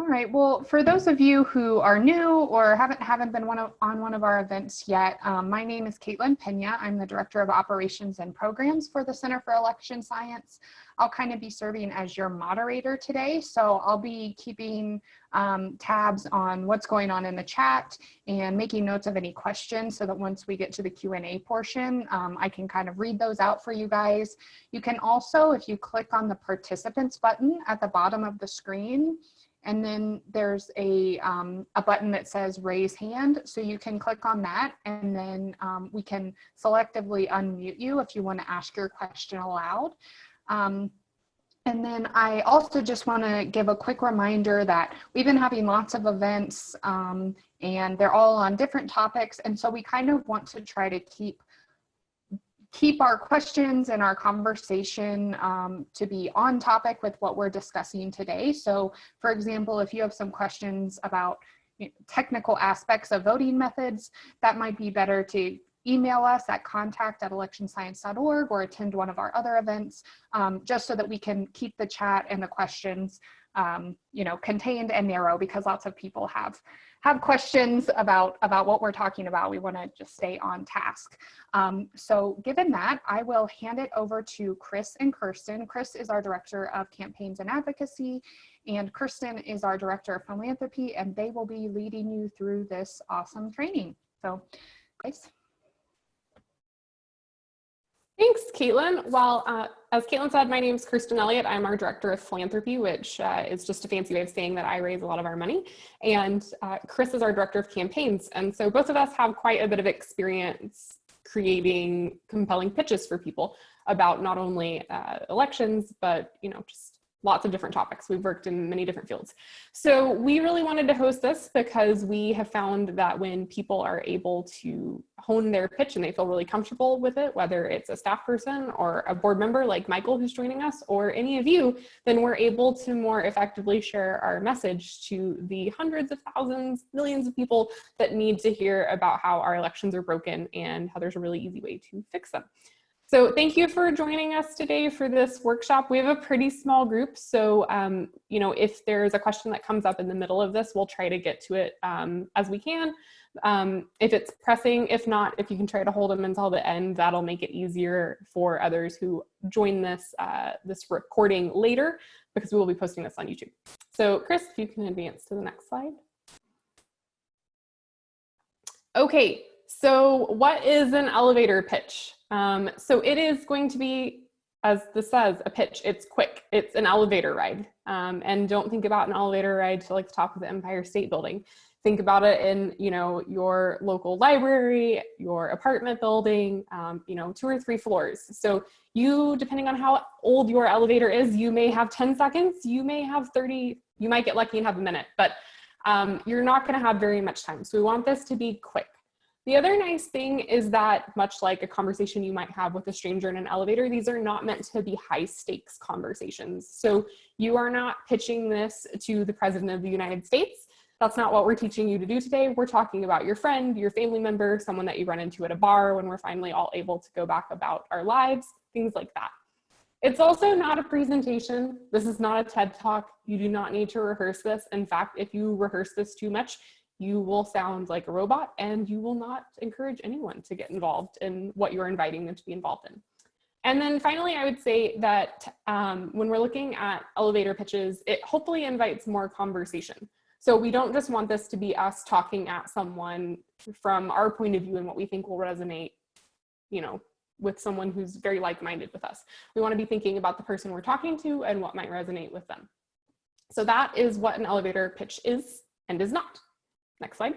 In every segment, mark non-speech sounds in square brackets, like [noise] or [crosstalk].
All right, well, for those of you who are new or haven't haven't been one of, on one of our events yet, um, my name is Caitlin Pena. I'm the Director of Operations and Programs for the Center for Election Science. I'll kind of be serving as your moderator today, so I'll be keeping um, tabs on what's going on in the chat and making notes of any questions so that once we get to the Q&A portion, um, I can kind of read those out for you guys. You can also, if you click on the participants button at the bottom of the screen, and then there's a, um, a button that says raise hand. So you can click on that and then um, we can selectively unmute you if you want to ask your question aloud. Um, and then I also just want to give a quick reminder that we've been having lots of events um, and they're all on different topics. And so we kind of want to try to keep keep our questions and our conversation um, to be on topic with what we're discussing today. So for example, if you have some questions about technical aspects of voting methods, that might be better to email us at contact at electionscience.org or attend one of our other events, um, just so that we can keep the chat and the questions um, you know, contained and narrow because lots of people have have questions about, about what we're talking about, we wanna just stay on task. Um, so given that, I will hand it over to Chris and Kirsten. Chris is our Director of Campaigns and Advocacy, and Kirsten is our Director of Philanthropy, and they will be leading you through this awesome training. So, guys. Thanks, Caitlin. Well, uh, as Caitlin said, my name is Kirsten Elliott. I'm our Director of Philanthropy, which uh, is just a fancy way of saying that I raise a lot of our money. And uh, Chris is our Director of Campaigns. And so both of us have quite a bit of experience creating compelling pitches for people about not only uh, elections, but you know, just lots of different topics. We've worked in many different fields. So we really wanted to host this because we have found that when people are able to hone their pitch and they feel really comfortable with it, whether it's a staff person or a board member like Michael who's joining us or any of you, then we're able to more effectively share our message to the hundreds of thousands, millions of people that need to hear about how our elections are broken and how there's a really easy way to fix them. So thank you for joining us today for this workshop. We have a pretty small group, so um, you know if there's a question that comes up in the middle of this, we'll try to get to it um, as we can. Um, if it's pressing, if not, if you can try to hold them until the end, that'll make it easier for others who join this, uh, this recording later because we will be posting this on YouTube. So Chris, if you can advance to the next slide. Okay, so what is an elevator pitch? Um, so it is going to be, as this says, a pitch. It's quick. It's an elevator ride. Um, and don't think about an elevator ride to like the top of the Empire State Building. Think about it in, you know, your local library, your apartment building, um, you know, two or three floors. So you, depending on how old your elevator is, you may have 10 seconds, you may have 30, you might get lucky and have a minute, but um, you're not gonna have very much time. So we want this to be quick. The other nice thing is that much like a conversation you might have with a stranger in an elevator, these are not meant to be high stakes conversations. So you are not pitching this to the president of the United States. That's not what we're teaching you to do today. We're talking about your friend, your family member, someone that you run into at a bar when we're finally all able to go back about our lives, things like that. It's also not a presentation. This is not a TED talk. You do not need to rehearse this. In fact, if you rehearse this too much, you will sound like a robot and you will not encourage anyone to get involved in what you're inviting them to be involved in. And then finally, I would say that um, when we're looking at elevator pitches, it hopefully invites more conversation. So we don't just want this to be us talking at someone from our point of view and what we think will resonate, you know, with someone who's very like-minded with us. We want to be thinking about the person we're talking to and what might resonate with them. So that is what an elevator pitch is and is not. Next slide.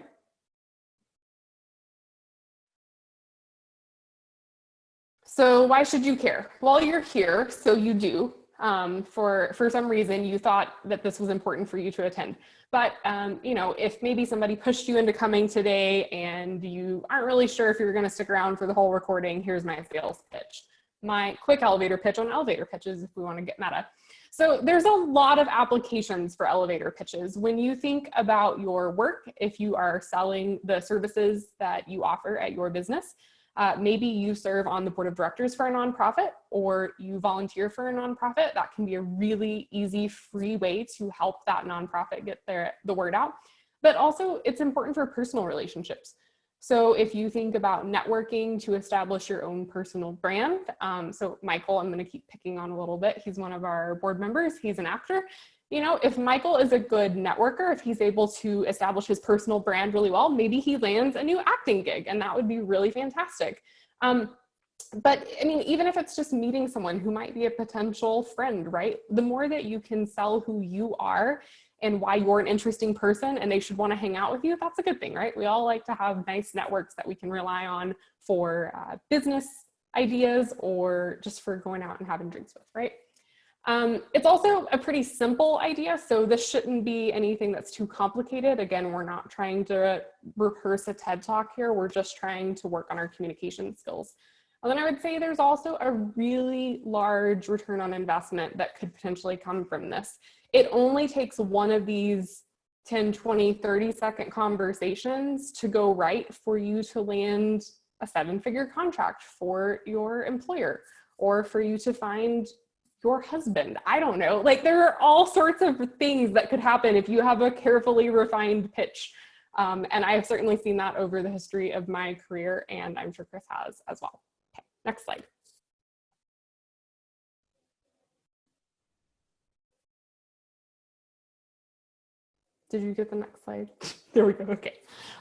So why should you care? Well, you're here, so you do. Um, for, for some reason, you thought that this was important for you to attend. But, um, you know, if maybe somebody pushed you into coming today and you aren't really sure if you're gonna stick around for the whole recording, here's my sales pitch. My quick elevator pitch on elevator pitches if we wanna get meta. So there's a lot of applications for elevator pitches. When you think about your work, if you are selling the services that you offer at your business, Uh, maybe you serve on the board of directors for a nonprofit or you volunteer for a nonprofit. That can be a really easy, free way to help that nonprofit get their, the word out. But also it's important for personal relationships. So if you think about networking to establish your own personal brand, um, so Michael, I'm gonna keep picking on a little bit. He's one of our board members, he's an actor. You know, if Michael is a good networker, if he's able to establish his personal brand really well, maybe he lands a new acting gig and that would be really fantastic. Um, but I mean, even if it's just meeting someone who might be a potential friend, right? The more that you can sell who you are and why you're an interesting person and they should want to hang out with you, that's a good thing, right? We all like to have nice networks that we can rely on for uh, business ideas or just for going out and having drinks with, right? Um, it's also a pretty simple idea, so this shouldn't be anything that's too complicated. Again, we're not trying to rehearse a TED Talk here, we're just trying to work on our communication skills. And then I would say there's also a really large return on investment that could potentially come from this. It only takes one of these 10, 20, 30 second conversations to go right for you to land a seven figure contract for your employer or for you to find your husband. I don't know. Like there are all sorts of things that could happen if you have a carefully refined pitch. Um, and I've certainly seen that over the history of my career and I'm sure Chris has as well. Okay, next slide. Did you get the next slide? [laughs] there we go, okay.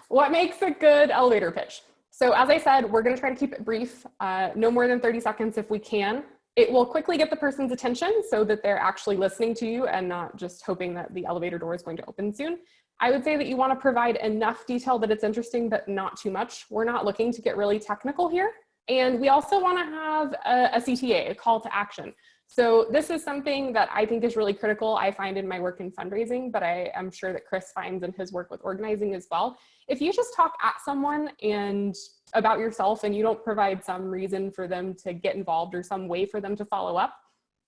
What makes a good elevator pitch? So as I said, we're gonna try to keep it brief, uh, no more than 30 seconds if we can. It will quickly get the person's attention so that they're actually listening to you and not just hoping that the elevator door is going to open soon. I would say that you wanna provide enough detail that it's interesting, but not too much. We're not looking to get really technical here. And we also wanna have a, a CTA, a call to action. So this is something that I think is really critical. I find in my work in fundraising, but I am sure that Chris finds in his work with organizing as well. If you just talk at someone and about yourself and you don't provide some reason for them to get involved or some way for them to follow up,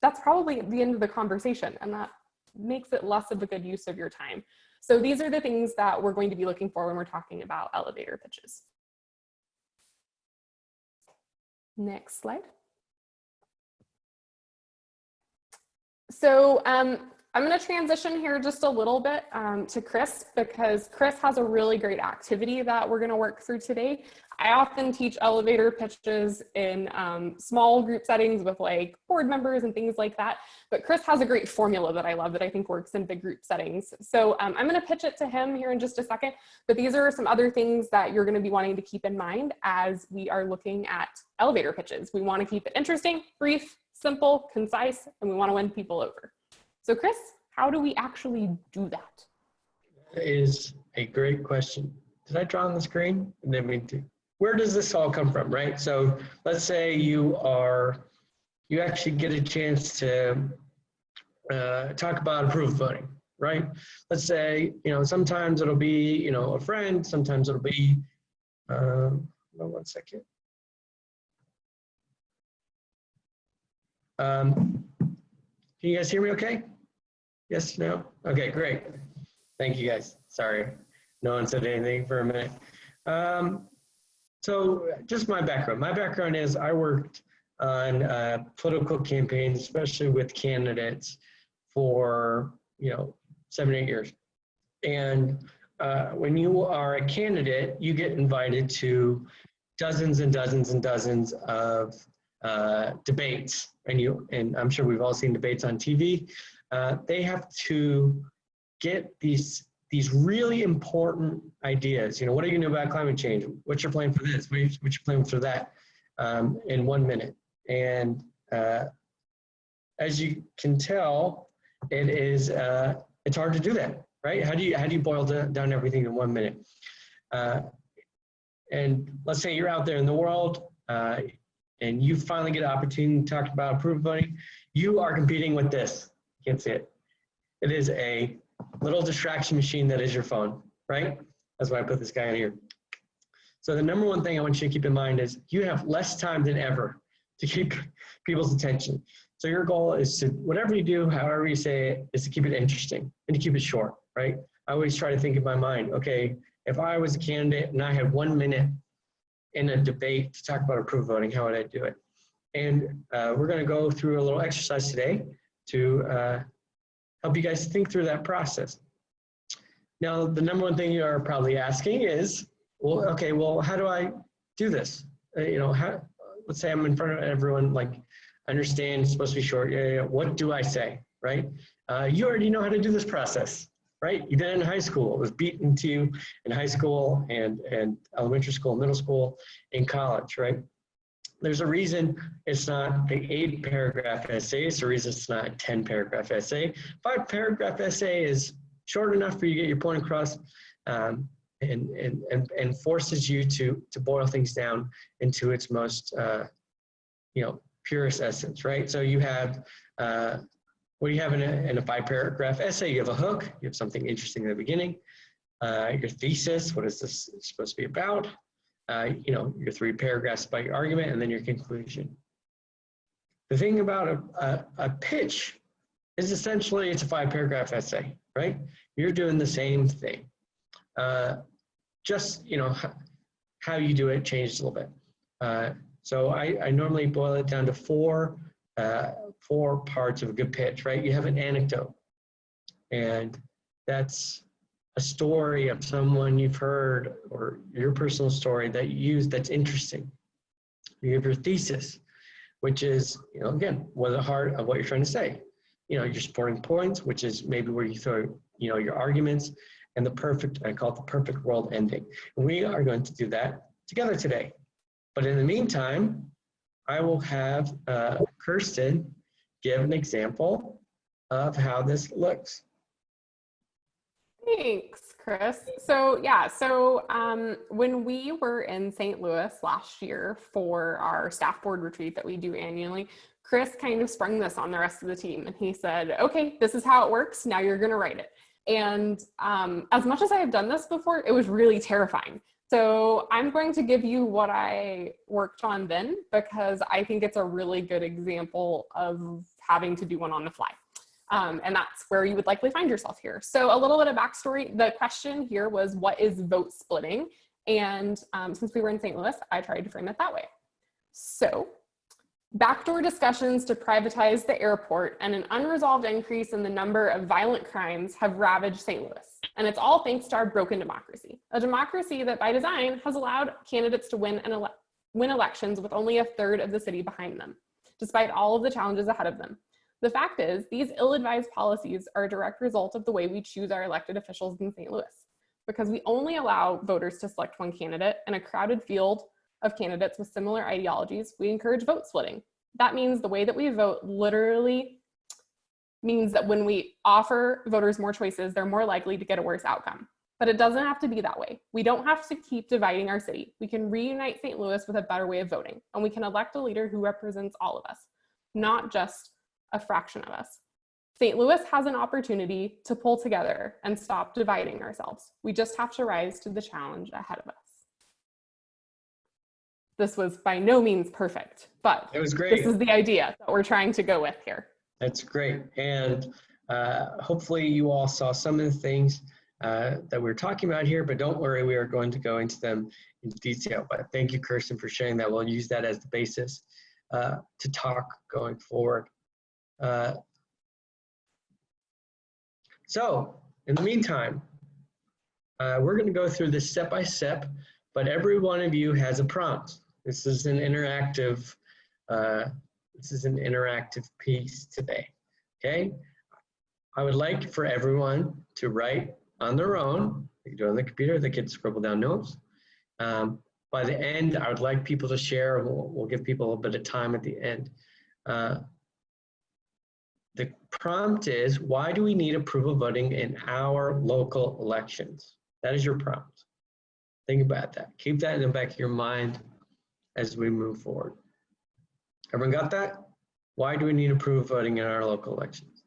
that's probably the end of the conversation and that makes it less of a good use of your time. So these are the things that we're going to be looking for when we're talking about elevator pitches. Next slide. So um, I'm going to transition here just a little bit um, to Chris because Chris has a really great activity that we're going to work through today. I often teach elevator pitches in um, small group settings with like board members and things like that. But Chris has a great formula that I love that I think works in big group settings. So um, I'm going to pitch it to him here in just a second. But these are some other things that you're going to be wanting to keep in mind as we are looking at elevator pitches. We want to keep it interesting, brief, simple, concise, and we want to win people over. So Chris, how do we actually do that? That is a great question. Did I draw on the screen? I didn't mean to. Where does this all come from, right? So let's say you are, you actually get a chance to uh, talk about approval voting, right? Let's say, you know, sometimes it'll be, you know, a friend, sometimes it'll be, um, one second. Um, can you guys hear me okay? Yes, no? Okay, great. Thank you guys. Sorry, no one said anything for a minute. Um, so just my background. My background is I worked on uh, political campaigns, especially with candidates for, you know, seven, eight years. And uh, when you are a candidate, you get invited to dozens and dozens and dozens of uh, debates, and you and I'm sure we've all seen debates on TV. Uh, they have to get these these really important ideas. You know, what are you going to do about climate change? What's your plan for this? What's your plan for that? Um, in one minute. And uh, as you can tell, it is uh, it's hard to do that, right? How do you how do you boil down everything in one minute? Uh, and let's say you're out there in the world, uh, and you finally get an opportunity to talk about approval voting, you are competing with this. You can't see it. It is a little distraction machine that is your phone, right? That's why I put this guy in here. So the number one thing I want you to keep in mind is you have less time than ever to keep [laughs] people's attention. So your goal is to, whatever you do, however you say it, is to keep it interesting and to keep it short, right? I always try to think in my mind, okay, if I was a candidate and I had one minute in a debate to talk about approve voting, how would I do it? And uh, we're going to go through a little exercise today to uh, help you guys think through that process. Now, the number one thing you are probably asking is, well, okay, well, how do I do this? Uh, you know, how, let's say I'm in front of everyone, like, I understand it's supposed to be short. Yeah, yeah, yeah. What do I say, right? Uh, you already know how to do this process, right? You did it in high school. It was beaten to you in high school and, and elementary school, middle school, in college, right? There's a reason it's not the eight paragraph essay. It's a reason it's not a 10 paragraph essay. Five paragraph essay is short enough for you to get your point across um, and, and, and, and forces you to, to boil things down into its most, uh, you know, purest essence, right? So you have, uh, what do you have in a, in a five paragraph essay? You have a hook, you have something interesting in the beginning, uh, your thesis, what is this supposed to be about? Uh, you know, your three paragraphs about your argument and then your conclusion. The thing about a, a, a pitch is essentially it's a five paragraph essay, right? You're doing the same thing. Uh, just, you know, how you do it changes a little bit. Uh, so I, I normally boil it down to four, uh, four parts of a good pitch, right? You have an anecdote, and that's a story of someone you've heard or your personal story that you use that's interesting. You have your thesis, which is, you know, again, what the heart of what you're trying to say. You know, your supporting points, which is maybe where you throw, you know, your arguments, and the perfect, I call it the perfect world ending. We are going to do that together today. But in the meantime, I will have uh, Kirsten give an example of how this looks. Thanks, Chris. So yeah, so um, when we were in St. Louis last year for our staff board retreat that we do annually, Chris kind of sprung this on the rest of the team and he said, okay, this is how it works. Now you're gonna write it. And um, as much as I have done this before, it was really terrifying. So I'm going to give you what I worked on then because I think it's a really good example of having to do one on the fly. Um, and that's where you would likely find yourself here. So a little bit of backstory. The question here was, what is vote splitting? And um, since we were in St. Louis, I tried to frame it that way. So backdoor discussions to privatize the airport and an unresolved increase in the number of violent crimes have ravaged St. Louis. And it's all thanks to our broken democracy, a democracy that by design has allowed candidates to win, and ele win elections with only a third of the city behind them, despite all of the challenges ahead of them. The fact is, these ill-advised policies are a direct result of the way we choose our elected officials in St. Louis, because we only allow voters to select one candidate in a crowded field of candidates with similar ideologies, we encourage vote splitting. That means the way that we vote literally means that when we offer voters more choices, they're more likely to get a worse outcome. But it doesn't have to be that way. We don't have to keep dividing our city. We can reunite St. Louis with a better way of voting, and we can elect a leader who represents all of us, not just a fraction of us. St. Louis has an opportunity to pull together and stop dividing ourselves. We just have to rise to the challenge ahead of us. This was by no means perfect, but It was great. this is the idea that we're trying to go with here. That's great. And uh, hopefully you all saw some of the things uh, that we're talking about here, but don't worry, we are going to go into them in detail. But thank you, Kirsten, for sharing that. We'll use that as the basis uh, to talk going forward. Uh, so in the meantime, uh, we're going to go through this step by step, but every one of you has a prompt. This is an interactive, uh, this is an interactive piece today, okay? I would like for everyone to write on their own. They can do it on the computer, they can scribble down notes. Um, by the end, I would like people to share, we'll, we'll give people a little bit of time at the end. Uh, the prompt is, why do we need approval voting in our local elections? That is your prompt. Think about that. Keep that in the back of your mind as we move forward. Everyone got that? Why do we need approval voting in our local elections?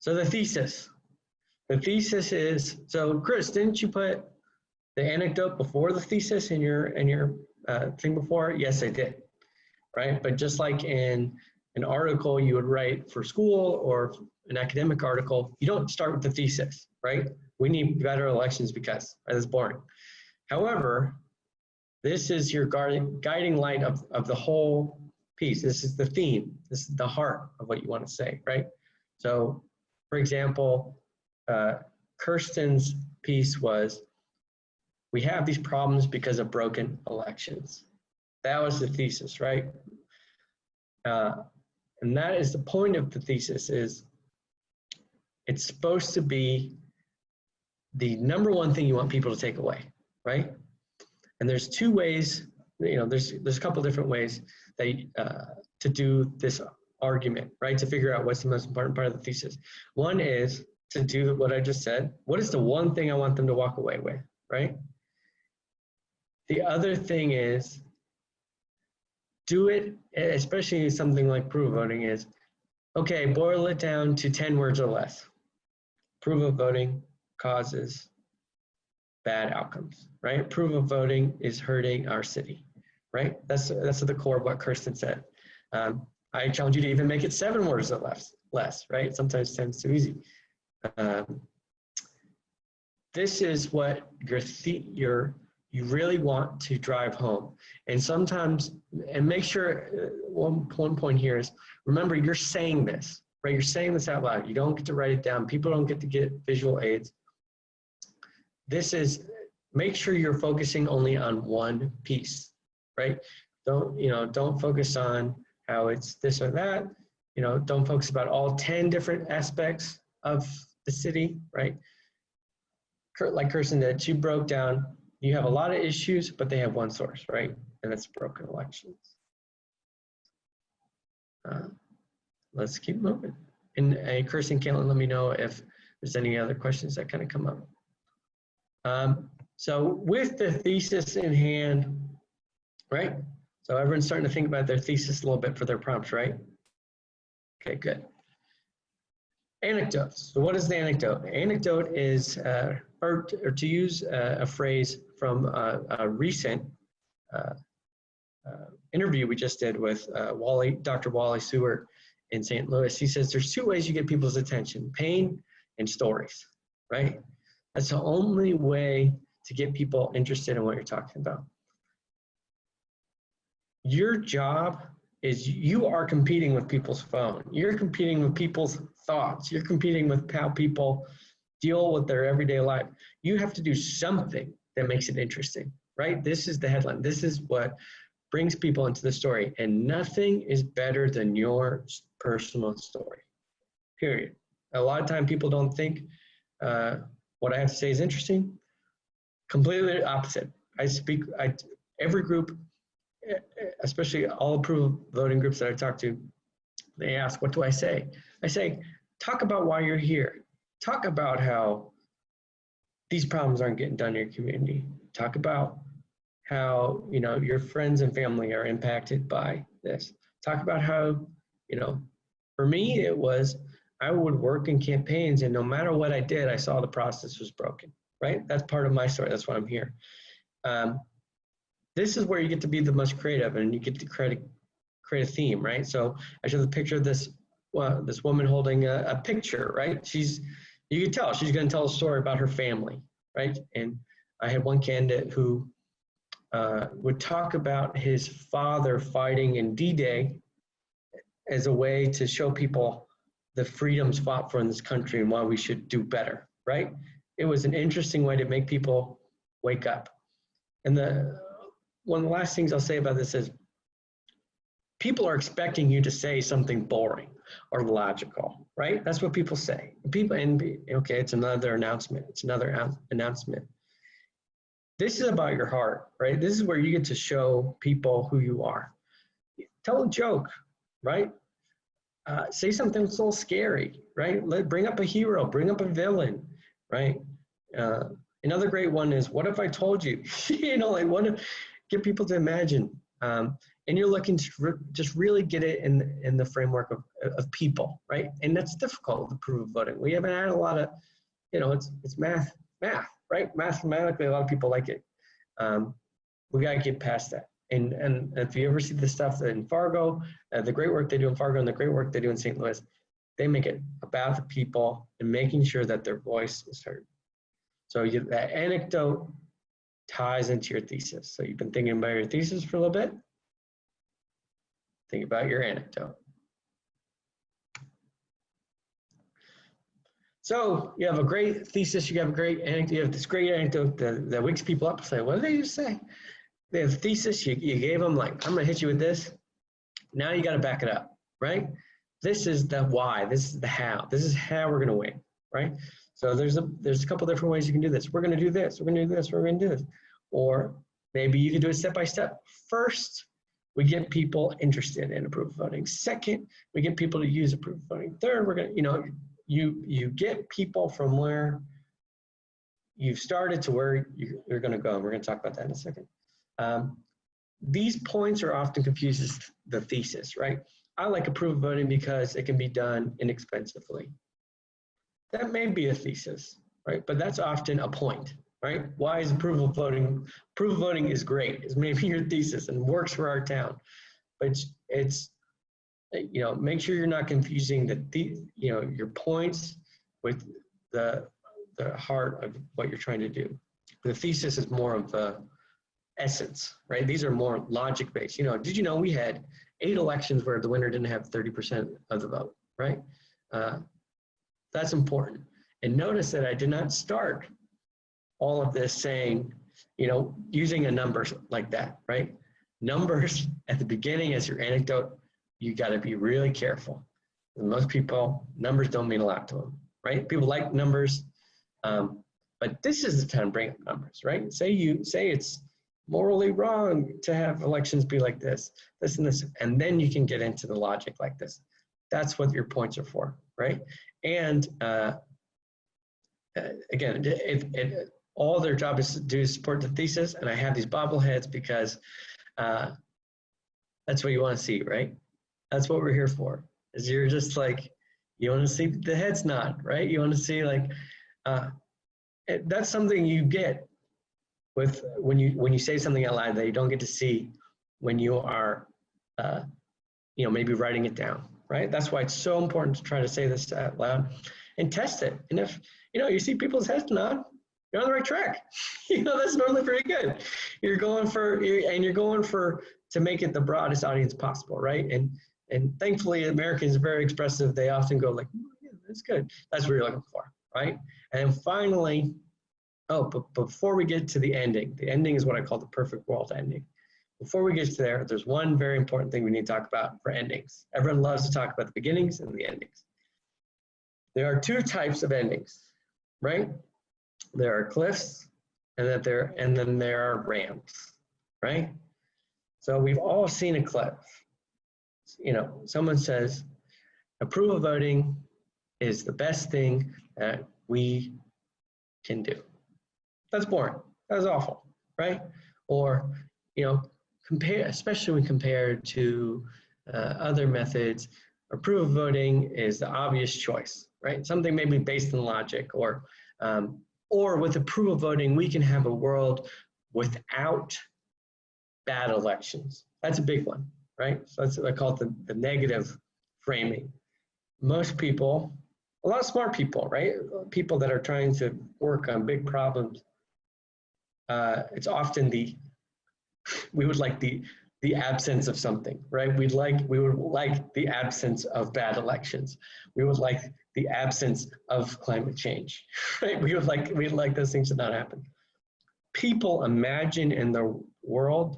So the thesis. The thesis is, so Chris, didn't you put the anecdote before the thesis in your in your uh, thing before? Yes, I did. Right, but just like in an article you would write for school or an academic article, you don't start with the thesis, right? We need better elections because right? that's boring. However, This is your guiding, guiding light of, of the whole piece. This is the theme. This is the heart of what you want to say, right? So, for example, uh, Kirsten's piece was, we have these problems because of broken elections. That was the thesis, right? Uh, and that is the point of the thesis is it's supposed to be the number one thing you want people to take away, right? And there's two ways, you know, there's there's a couple different ways that uh, to do this argument, right? To figure out what's the most important part of the thesis. One is to do what I just said. What is the one thing I want them to walk away with, right? The other thing is do it, especially something like proof of voting is, okay, boil it down to 10 words or less. Approval voting causes bad outcomes, right? Approval voting is hurting our city, right? That's, that's at the core of what Kirsten said. Um, I challenge you to even make it seven words or less, less right? Sometimes 10 is too easy. Um, this is what your, your you really want to drive home. And sometimes, and make sure, uh, one, one point here is, remember you're saying this, right? You're saying this out loud. You don't get to write it down. People don't get to get visual aids. This is, make sure you're focusing only on one piece, right? Don't, you know, don't focus on how it's this or that. You know, don't focus about all 10 different aspects of the city, right? Like Kirsten did, she broke down you have a lot of issues, but they have one source, right? And it's broken elections. Uh, let's keep moving. And uh, Kirsten, Caitlin, let me know if there's any other questions that kind of come up. Um, so with the thesis in hand, right? So everyone's starting to think about their thesis a little bit for their prompts, right? Okay, good. Anecdotes. So what is the anecdote? Anecdote is, uh, or, or, to use uh, a phrase from a, a recent uh, uh, interview we just did with uh, Wally, Dr. Wally Seward in St. Louis. He says there's two ways you get people's attention, pain and stories, right? That's the only way to get people interested in what you're talking about. Your job is you are competing with people's phone. You're competing with people's thoughts. You're competing with how people deal with their everyday life. You have to do something that makes it interesting, right? This is the headline. This is what brings people into the story. And nothing is better than your personal story, period. A lot of time people don't think uh, what I have to say is interesting. Completely opposite. I speak, I, every group, especially all approved voting groups that I talk to, they ask, what do I say? I say, talk about why you're here. Talk about how these problems aren't getting done in your community. Talk about how, you know, your friends and family are impacted by this. Talk about how, you know, for me, it was, I would work in campaigns and no matter what I did, I saw the process was broken, right? That's part of my story. That's why I'm here. Um, this is where you get to be the most creative and you get to create a, create a theme, right? So I showed the picture of this, well, this woman holding a, a picture, right? She's, you can tell she's going to tell a story about her family, right? And I had one candidate who uh, would talk about his father fighting in D-Day as a way to show people the freedoms fought for in this country and why we should do better, right? It was an interesting way to make people wake up. And the one of the last things I'll say about this is people are expecting you to say something boring or logical, right? That's what people say. People and okay, it's another announcement. It's another announcement. This is about your heart, right? This is where you get to show people who you are. Tell a joke, right? Uh, say something so scary, right? Let bring up a hero, bring up a villain, right? Uh, another great one is, what if I told you? [laughs] you know, like what if get people to imagine. Um, and you're looking to re just really get it in in the framework of, of people, right? And that's difficult with of voting. We haven't had a lot of, you know, it's it's math, math, right? Mathematically, a lot of people like it. Um, we got to get past that. And and if you ever see the stuff in Fargo, uh, the great work they do in Fargo and the great work they do in St. Louis, they make it about the people and making sure that their voice is heard. So you, that anecdote ties into your thesis. So you've been thinking about your thesis for a little bit. Think about your anecdote. So you have a great thesis, you have a great anecdote, you have this great anecdote that, that wakes people up and say, what did they just say? They have a thesis, you, you gave them like, I'm gonna hit you with this. Now you gotta back it up, right? This is the why, this is the how, this is how we're gonna win, right? So there's a, there's a couple different ways you can do this. We're gonna do this, we're gonna do this, we're gonna do this. Or maybe you can do it step by step. First, we get people interested in approval voting. Second, we get people to use approval voting. Third, we're gonna, you know, you you get people from where you've started to where you, you're going to go. And we're to talk about that in a second. Um, these points are often confused as the thesis, right? I like approval voting because it can be done inexpensively. That may be a thesis, right? But that's often a point, right? Why is approval voting? Approval voting is great. It's maybe [laughs] your thesis and works for our town, but it's, it's you know, make sure you're not confusing the, the you know, your points with the, the heart of what you're trying to do. The thesis is more of the essence, right? These are more logic based. You know, did you know we had eight elections where the winner didn't have 30% of the vote, right? Uh, that's important. And notice that I did not start all of this saying, you know, using a number like that, right? Numbers [laughs] at the beginning as your anecdote you got to be really careful. And most people, numbers don't mean a lot to them, right? People like numbers, um, but this is the time to bring up numbers, right? Say you say it's morally wrong to have elections be like this, this and this, and then you can get into the logic like this. That's what your points are for, right? And uh, uh again, it, it, all their job is to do is support the thesis, and I have these bobbleheads because uh, that's what you want to see, right? That's what we're here for. Is you're just like, you want to see the head's nod, right? You want to see like, uh, it, that's something you get with when you when you say something out loud that you don't get to see when you are, uh, you know, maybe writing it down, right? That's why it's so important to try to say this out loud and test it. And if you know you see people's heads nod, you're on the right track. [laughs] you know that's normally pretty good. You're going for and you're going for to make it the broadest audience possible, right? And and thankfully, Americans are very expressive. They often go like, oh, yeah, that's good. That's what you're looking for, right? And finally, oh, but before we get to the ending, the ending is what I call the perfect world ending. Before we get to there, there's one very important thing we need to talk about for endings. Everyone loves to talk about the beginnings and the endings. There are two types of endings, right? There are cliffs and that there and then there are ramps, right? So we've all seen a cliff you know, someone says approval voting is the best thing that we can do. That's boring. That's awful, right? Or, you know, compare, especially when compared to uh, other methods, approval voting is the obvious choice, right? Something maybe based on logic or, um, or with approval voting, we can have a world without bad elections. That's a big one right? So that's what I call it the, the negative framing. Most people, a lot of smart people, right? People that are trying to work on big problems. Uh, it's often the, we would like the, the absence of something, right? We'd like, we would like the absence of bad elections. We would like the absence of climate change, [laughs] right? We would like, we'd like those things to not happen. People imagine in the world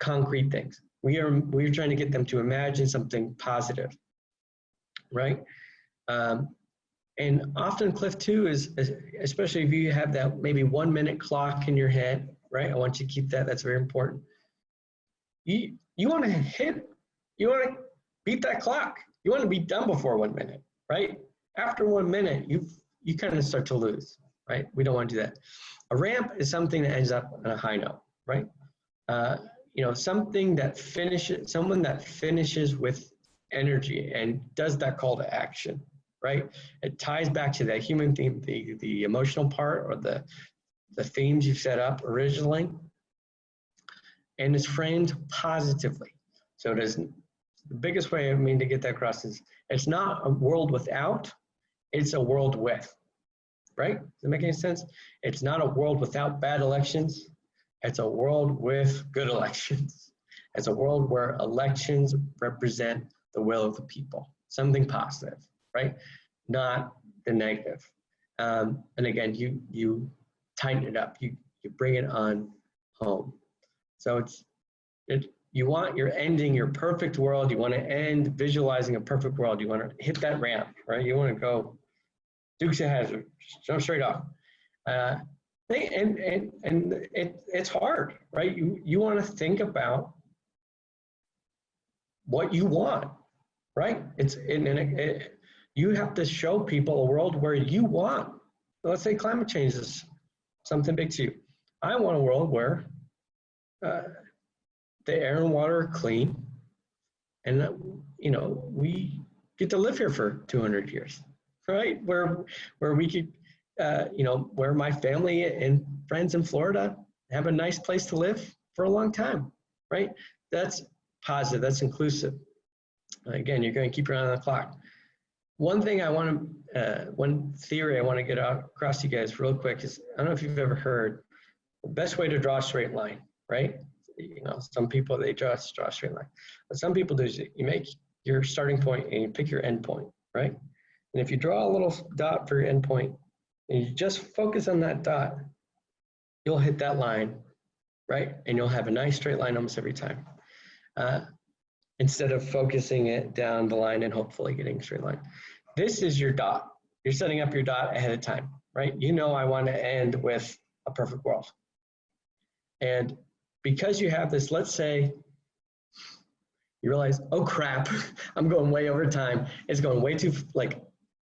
concrete things. We are we're trying to get them to imagine something positive, right? Um, and often Cliff two is, especially if you have that maybe one minute clock in your head, right? I want you to keep that. That's very important. You you want to hit, you want to beat that clock. You want to be done before one minute, right? After one minute, you you kind of start to lose, right? We don't want to do that. A ramp is something that ends up on a high note, right? Uh, you know, something that finishes, someone that finishes with energy and does that call to action, right? It ties back to that human theme, the, the emotional part or the, the themes you've set up originally and is framed positively. So it is the biggest way I mean to get that across is it's not a world without, it's a world with, right? Does that make any sense? It's not a world without bad elections. It's a world with good [laughs] elections. It's a world where elections represent the will of the people, something positive, right? Not the negative. Um, and again, you you tighten it up. You you bring it on home. So it's it. You want you're ending your perfect world. You want to end visualizing a perfect world. You want to hit that ramp, right? You want to go Dukes of Hazzard, jump straight off. Uh, and and and it, it's hard, right? You you want to think about what you want, right? It's and, and it, it, you have to show people a world where you want. Let's say climate change is something big to you. I want a world where uh, the air and water are clean, and that, you know we get to live here for 200 years, right? Where where we could, uh, you know, where my family and friends in Florida have a nice place to live for a long time, right? That's positive. That's inclusive. Again, you're going to keep your eye on the clock. One thing I want to, uh, one theory I want to get out across to you guys real quick is I don't know if you've ever heard the best way to draw a straight line, right? You know, some people they draw, draw a straight line, but some people do is you make your starting point and you pick your end point, right? And if you draw a little dot for your endpoint point and you just focus on that dot, you'll hit that line, right? And you'll have a nice straight line almost every time. Uh, instead of focusing it down the line and hopefully getting straight line. This is your dot. You're setting up your dot ahead of time, right? You know I want to end with a perfect world. And because you have this, let's say you realize, oh crap, [laughs] I'm going way over time. It's going way too, like,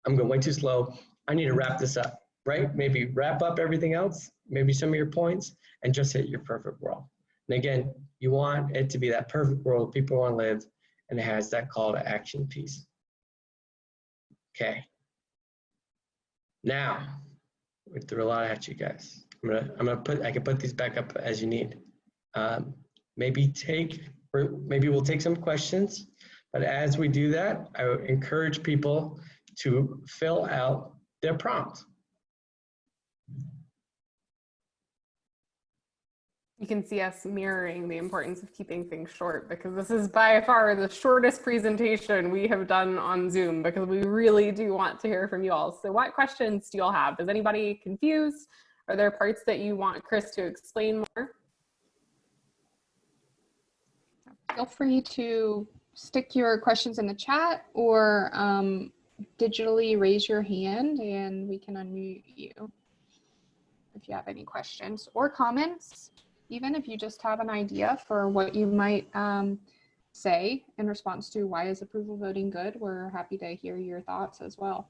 I'm going way too slow. I need to wrap this up, right? Maybe wrap up everything else, maybe some of your points, and just hit your perfect world. And again, you want it to be that perfect world people want to live, and it has that call to action piece. Okay. Now, we threw a lot at you guys. I'm gonna, I'm gonna put, I can put these back up as you need. Um, maybe take, or maybe we'll take some questions, but as we do that, I encourage people to fill out their prompt. You can see us mirroring the importance of keeping things short because this is by far the shortest presentation we have done on Zoom because we really do want to hear from you all. So what questions do you all have? Is anybody confused? Are there parts that you want Chris to explain more? Feel free to stick your questions in the chat or um, digitally raise your hand and we can unmute you if you have any questions or comments even if you just have an idea for what you might um, say in response to why is approval voting good, we're happy to hear your thoughts as well.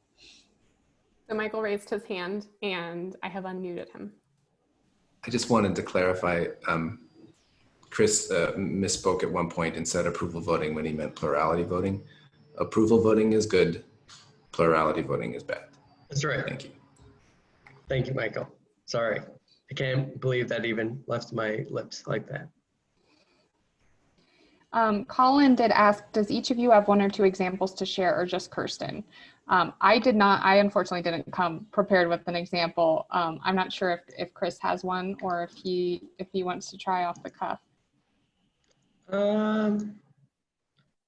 So Michael raised his hand and I have unmuted him. I just wanted to clarify, um, Chris uh, misspoke at one point and said approval voting when he meant plurality voting. Approval voting is good, plurality voting is bad. That's right. Thank you. Thank you, Michael. Sorry. I can't believe that even left my lips like that. Um, Colin did ask, does each of you have one or two examples to share or just Kirsten? Um, I did not, I unfortunately didn't come prepared with an example. Um, I'm not sure if, if Chris has one or if he, if he wants to try off the cuff. Um,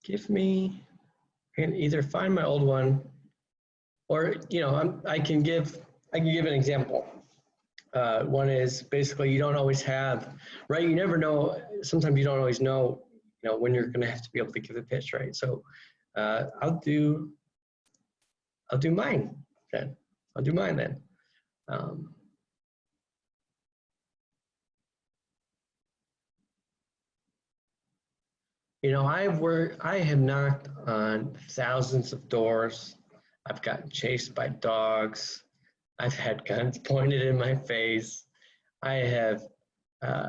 give me, I can either find my old one or, you know, I'm, I can give, I can give an example. Uh, one is basically you don't always have, right? You never know. Sometimes you don't always know, you know, when you're going to have to be able to give a pitch, right? So uh, I'll do, I'll do mine then. I'll do mine then. Um, you know, I've worked, I have knocked on thousands of doors. I've gotten chased by dogs. I've had guns [laughs] pointed in my face. I have uh,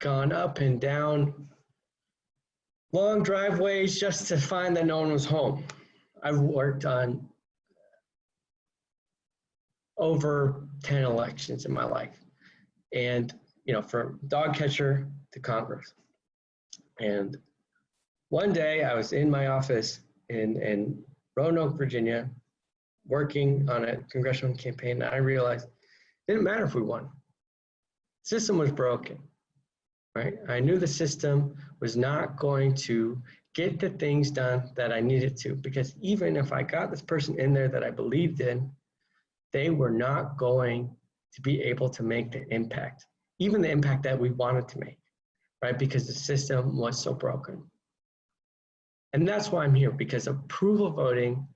gone up and down long driveways just to find that no one was home. I've worked on over 10 elections in my life. And, you know, from dog catcher to Congress. And one day I was in my office in, in Roanoke, Virginia, working on a congressional campaign, I realized it didn't matter if we won. System was broken, right? I knew the system was not going to get the things done that I needed to because even if I got this person in there that I believed in, they were not going to be able to make the impact, even the impact that we wanted to make, right? Because the system was so broken. And that's why I'm here because approval voting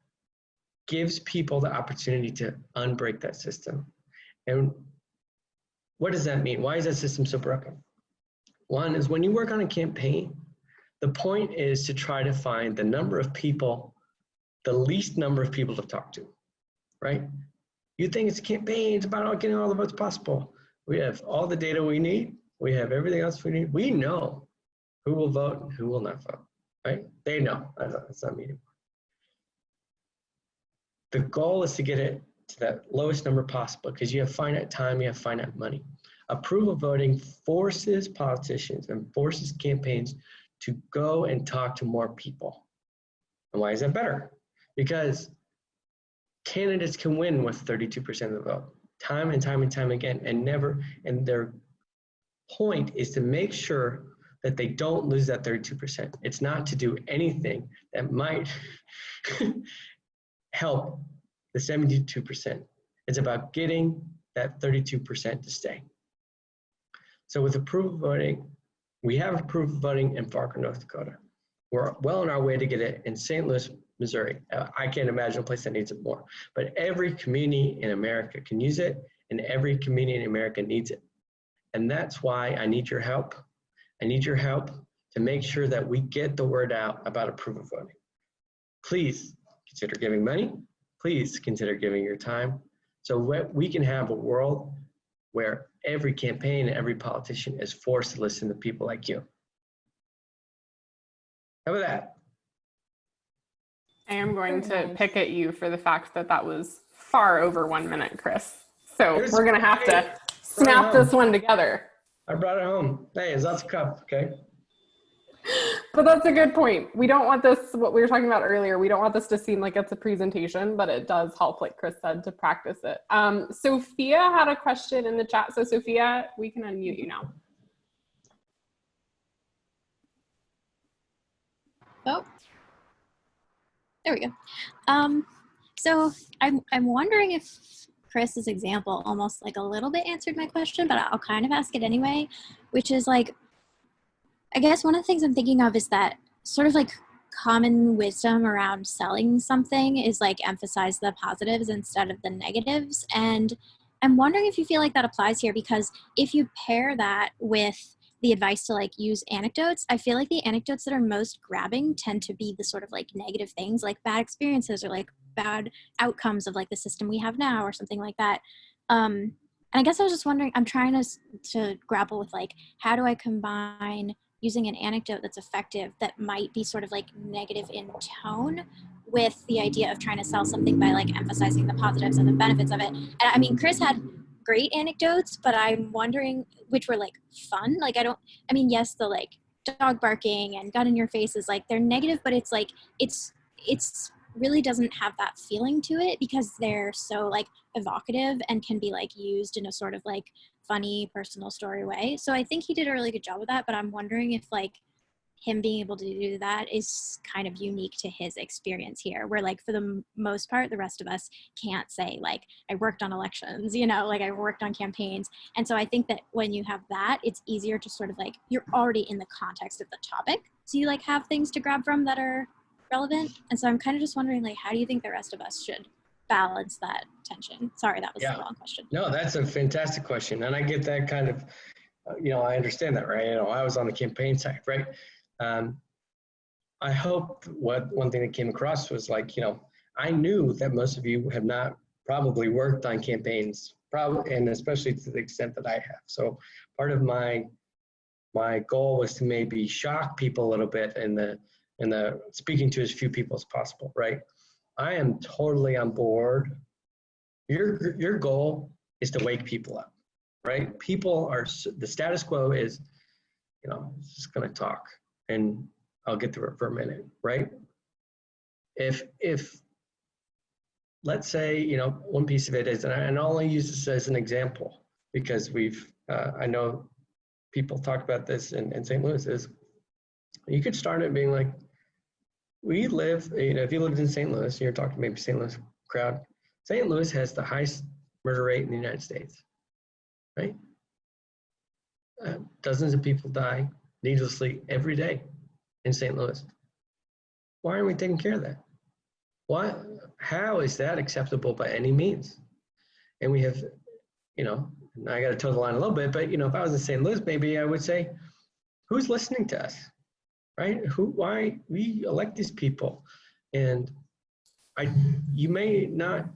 gives people the opportunity to unbreak that system. And what does that mean? Why is that system so broken? One is when you work on a campaign, the point is to try to find the number of people, the least number of people to talk to, right? You think it's a campaign, it's about getting all the votes possible. We have all the data we need. We have everything else we need. We know who will vote and who will not vote, right? They know, that's not me anymore. The goal is to get it to that lowest number possible because you have finite time, you have finite money. Approval voting forces politicians and forces campaigns to go and talk to more people. And why is that better? Because candidates can win with 32% of the vote, time and time and time again, and never, and their point is to make sure that they don't lose that 32%. It's not to do anything that might [laughs] help the 72%. It's about getting that 32% to stay. So with approval voting, we have approval voting in Fargo, North Dakota. We're well on our way to get it in St. Louis, Missouri. Uh, I can't imagine a place that needs it more, but every community in America can use it and every community in America needs it. And that's why I need your help. I need your help to make sure that we get the word out about approval voting. Please consider giving money. Please consider giving your time so we can have a world where every campaign and every politician is forced to listen to people like you. How about that? I am going to nice. pick at you for the fact that that was far over one minute, Chris. So It was we're going to have to snap this one together. I brought it home. Hey, is lots of cup, okay? But that's a good point. We don't want this, what we were talking about earlier, we don't want this to seem like it's a presentation, but it does help, like Chris said, to practice it. Um, Sophia had a question in the chat. So Sophia, we can unmute you now. Oh, there we go. Um, so I'm I'm wondering if Chris's example almost like a little bit answered my question, but I'll kind of ask it anyway, which is like, I guess one of the things I'm thinking of is that sort of like common wisdom around selling something is like emphasize the positives instead of the negatives. And I'm wondering if you feel like that applies here because if you pair that with the advice to like use anecdotes, I feel like the anecdotes that are most grabbing tend to be the sort of like negative things, like bad experiences or like bad outcomes of like the system we have now or something like that. Um, and I guess I was just wondering, I'm trying to to grapple with like how do I combine using an anecdote that's effective that might be sort of like negative in tone with the idea of trying to sell something by like emphasizing the positives and the benefits of it. And I mean, Chris had great anecdotes, but I'm wondering which were like fun. Like I don't I mean, yes, the like dog barking and gun in your face is like they're negative, but it's like it's it's really doesn't have that feeling to it because they're so like evocative and can be like used in a sort of like funny personal story way. So I think he did a really good job with that, but I'm wondering if like him being able to do that is kind of unique to his experience here where like for the m- most part the rest of us can't say like i worked on elections [laughs] you know like i worked on campaigns and so i think that when you have that it's easier to sort of like you're already in the context of the topic so you like have things to grab from that are relevant and so i'm kind of just wondering like how do you think the rest of us should balance that tension sorry that was Yeah. the wrong question No, that's a fantastic question. And I get that kind of, uh, you know, I understand that, right? You know, I was on the campaign side, right? Um, I hope what one thing that came across was like, you know, I knew that most of you have not probably worked on campaigns, probably, and especially to the extent that I have. So part of my my goal was to maybe shock people a little bit in the in the speaking to as few people as possible, right? I am totally on board your your goal is to wake people up right people are the status quo is you know just to talk and i'll get through it for a minute right if if let's say you know one piece of it is and I- and i'll only use this as an example because we've uh, I know people talk about this in, in St. Louis is you could start it being like, we live, you know, if you lived in St. Louis, you're talking to maybe St. Louis crowd. St. Louis has the highest murder rate in the United States, right? Uh, dozens of people die needlessly every day in St. Louis. Why aren't we taking care of that? Why, how is that acceptable by any means? And we have, you know, and I got to toe the line a little bit, but you know, if I was in St. Louis, maybe I would say, who's listening to us, right? Who, why we elect these people, and I, you may not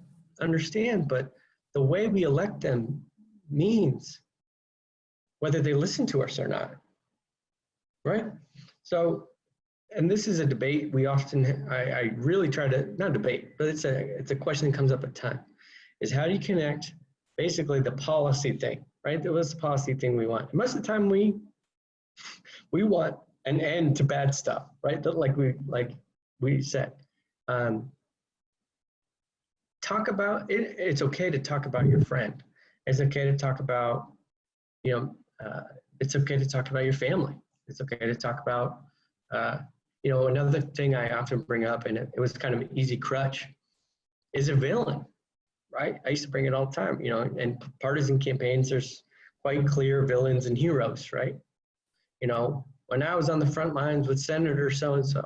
understand, but the way we elect them means whether they listen to us or not, right? So, and this is a debate we often, I, I really try to, not debate, but it's a, it's a question that comes up a ton, is how do you connect basically the policy thing, right? That was the policy thing we want. Most of the time we, we want an end to bad stuff, right? That Like we, like we said. Um, talk about, it, it's okay to talk about your friend. It's okay to talk about, you know, uh, it's okay to talk about your family. It's okay to talk about, uh, you know, another thing I often bring up, and it, it was kind of an easy crutch, is a villain, right? I used to bring it all the time, you know, and partisan campaigns, there's quite clear villains and heroes, right? You know, when I was on the front lines with Senator so-and-so,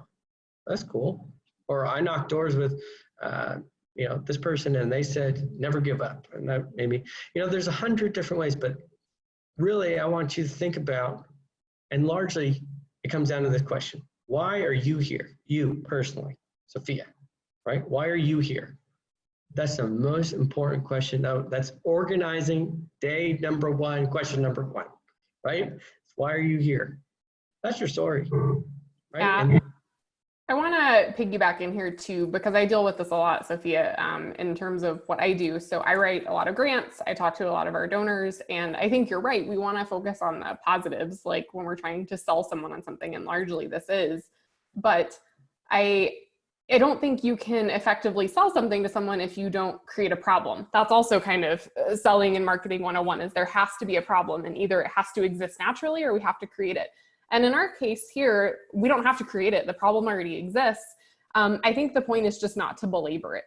that's cool. Or I knocked doors with, uh, you know, this person and they said, never give up. And that maybe, you know, there's a hundred different ways, but really I want you to think about, and largely it comes down to this question. Why are you here? You personally, Sophia, right? Why are you here? That's the most important question. That's organizing day number one, question number one, right? Why are you here? That's your story, right? Yeah. And- I want to piggyback in here too, because I deal with this a lot, Sophia, um, in terms of what I do. So I write a lot of grants, I talk to a lot of our donors, and I think you're right. We want to focus on the positives, like when we're trying to sell someone on something, and largely this is. But I, I don't think you can effectively sell something to someone if you don't create a problem. That's also kind of uh, selling and marketing 101 is there has to be a problem and either it has to exist naturally or we have to create it. And in our case here, we don't have to create it. The problem already exists. Um, I think the point is just not to belabor it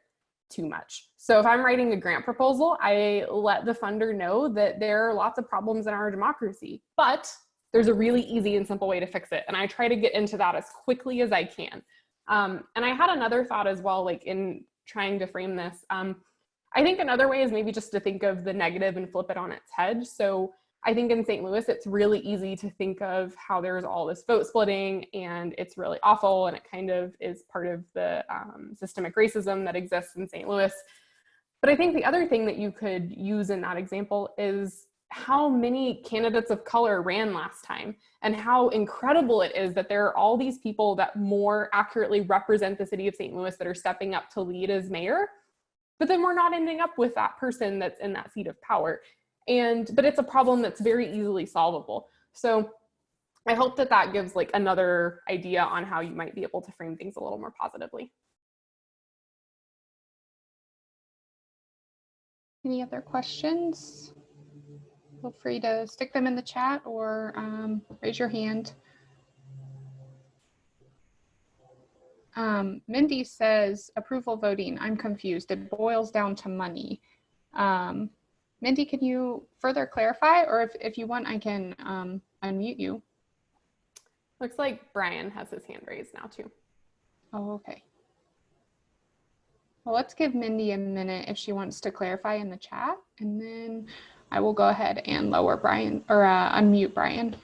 too much. So if I'm writing a grant proposal, I let the funder know that there are lots of problems in our democracy, but there's a really easy and simple way to fix it. And I try to get into that as quickly as I can. Um, and I had another thought as well, like in trying to frame this. Um, I think another way is maybe just to think of the negative and flip it on its head. So I think in St. Louis, it's really easy to think of how there's all this vote splitting and it's really awful and it kind of is part of the um, systemic racism that exists in St. Louis. But I think the other thing that you could use in that example is how many candidates of color ran last time and how incredible it is that there are all these people that more accurately represent the city of St. Louis that are stepping up to lead as mayor. But then we're not ending up with that person that's in that seat of power and but it's a problem that's very easily solvable so i hope that that gives like another idea on how you might be able to frame things a little more positively Any other questions? Feel free to stick them in the chat or um, raise your hand. Um, Mindy says approval voting. I'm confused. It boils down to money. Um, Mindy, can you further clarify? Or if, if you want, I can um, unmute you. looks like brian has his hand raised now too Oh, okay. Well, let's give Mindy a minute if she wants to clarify in the chat, and then I will go ahead and lower Brian or uh, unmute Brian.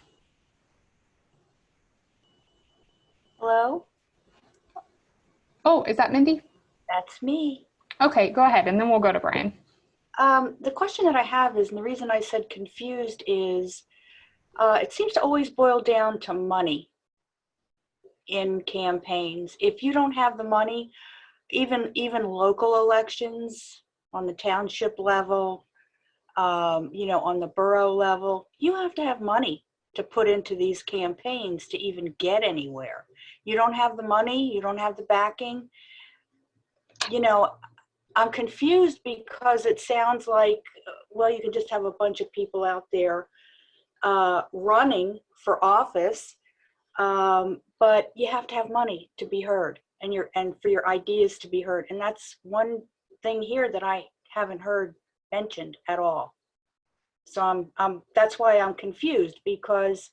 Hello, Oh, is that Mindy? that's me. Okay, go ahead, and then we'll go to Brian. Um, the question that I have is, and the reason I said confused is, uh, it seems to always boil down to money in campaigns. If you don't have the money, even even local elections on the township level, um, you know, on the borough level, you have to have money to put into these campaigns to even get anywhere. You don't have the money, you don't have the backing. You know, I'm confused because it sounds like well, you can just have a bunch of people out there uh, running for office, um, but you have to have money to be heard and your and for your ideas to be heard. And that's one thing here that I haven't heard mentioned at all. So I'm, I'm that's why I'm confused because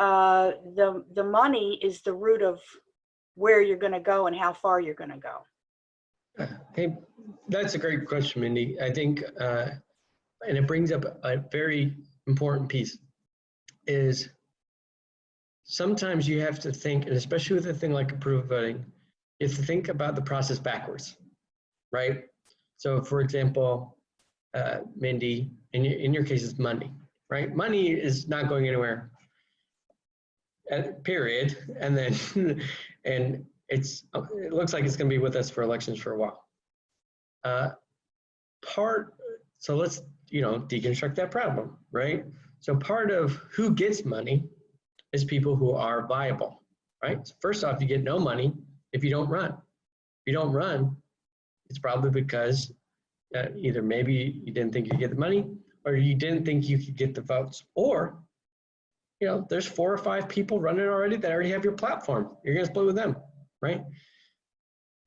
uh, the the money is the root of where you're going to go and how far you're going to go. Hey, that's a great question, Mindy. I think, uh, and it brings up a very important piece, is sometimes you have to think, and especially with a thing like approval voting, you have to think about the process backwards, right? So for example, uh, Mindy, in your, in your case, it's money, right? Money is not going anywhere, uh, period. And then, [laughs] and it's, it looks like it's gonna be with us for elections for a while. Uh, part, so let's, you know, deconstruct that problem, right? So part of who gets money is people who are viable, right? So first off, you get no money if you don't run. If you don't run, it's probably because uh, either maybe you didn't think you'd get the money or you didn't think you could get the votes or you know there's four or five people running already that already have your platform you're going to split with them right?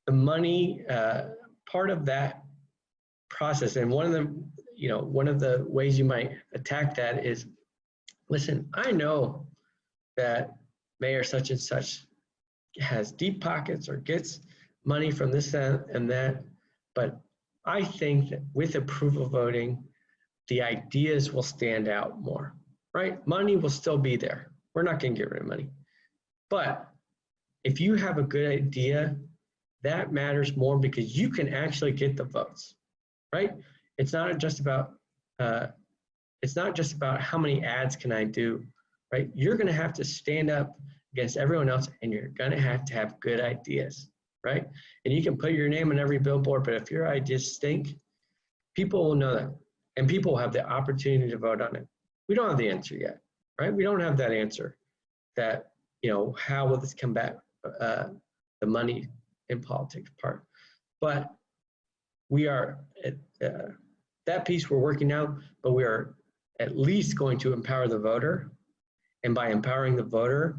The money uh, part of that process and one of the you know one of the ways you might attack that is listen i know that mayor such and such has deep pockets or gets money from this and that but i think that with approval voting the ideas will stand out more right? Money will still be there. We're not going to get rid of money. But if you have a good idea that matters more because you can actually get the votes right? It's not just about uh, it's not just about how many ads can i do right? You're going to have to stand up against everyone else and you're going to have to have good ideas right? And you can put your name on every billboard but if your ideas stink people will know that and people will have the opportunity to vote on it. We don't have the answer yet right? We don't have that answer that you know how will this come back uh, the money in politics part. But we are at uh, that piece we're working now but we are at least going to empower the voter. And by empowering the voter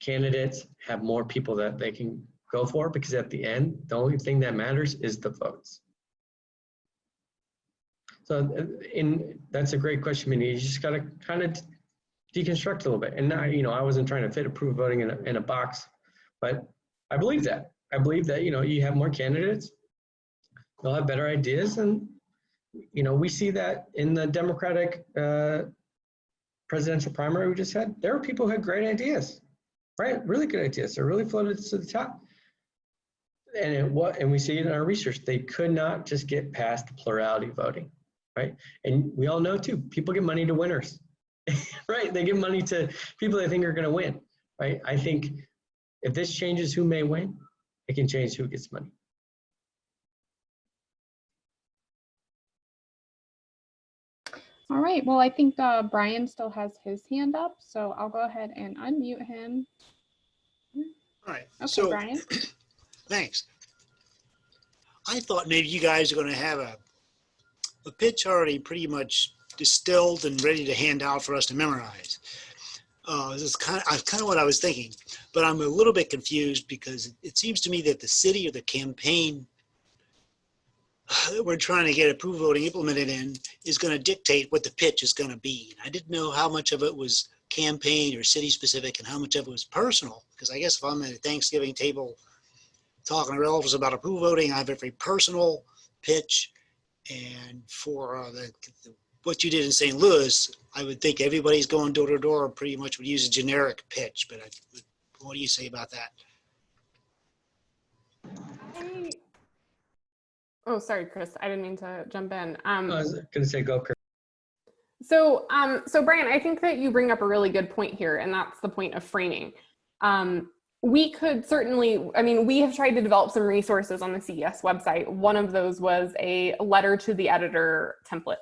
candidates have more people that they can go for because at the end the only thing that matters is the votes. So uh, in that's a great question Mindy. you just got to kind of deconstruct a little bit. And now you know i wasn't trying to fit approve voting in a, in a box but i believe that. I believe that you know you have more candidates they'll have better ideas and you know we see that in the democratic uh, presidential primary we just had there were people who had great ideas right? Really good ideas they're really floated to the top. And it what and we see it in our research they could not just get past the plurality voting right? And we all know too people give money to winners [laughs] right? They give money to people they think are going to win right? I think if this changes who may win it can change who gets money All right, well, I think uh, Brian still has his hand up, so I'll go ahead and unmute him. All right, Okay, so, Brian. [clears throat] thanks. I thought maybe you guys are gonna have a, a pitch already pretty much distilled and ready to hand out for us to memorize. Uh, this is kind of, kind of what I was thinking, but I'm a little bit confused because it seems to me that the city or the campaign that we're trying to get approval voting implemented in is going to dictate what the pitch is going to be. I didn't know how much of it was campaign or city specific and how much of it was personal. Because I guess if I'm at a Thanksgiving table talking to relatives about approval voting, I have every personal pitch. And for uh, the, the, what you did in St. Louis, I would think everybody's going door to door pretty much would use a generic pitch. But I, what do you say about that? I- Oh, sorry, Chris. I didn't mean to jump in. Um, i was going to say go Kurt. So, um, so Brian, I think that you bring up a really good point here, and that's the point of framing. Um, we could certainly, I mean, we have tried to develop some resources on the CES website. One of those was a letter to the editor template.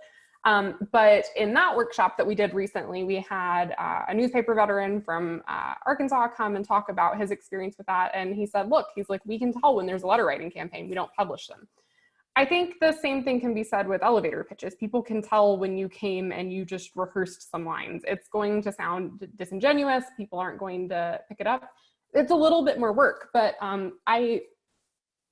Um, but in that workshop that we did recently, we had uh, a newspaper veteran from uh, Arkansas come and talk about his experience with that. And he said, look, he's like, we can tell when there's a letter writing campaign, we don't publish them. I think the same thing can be said with elevator pitches. People can tell when you came and you just rehearsed some lines. It's going to sound disingenuous. People aren't going to pick it up. It's a little bit more work, but um, I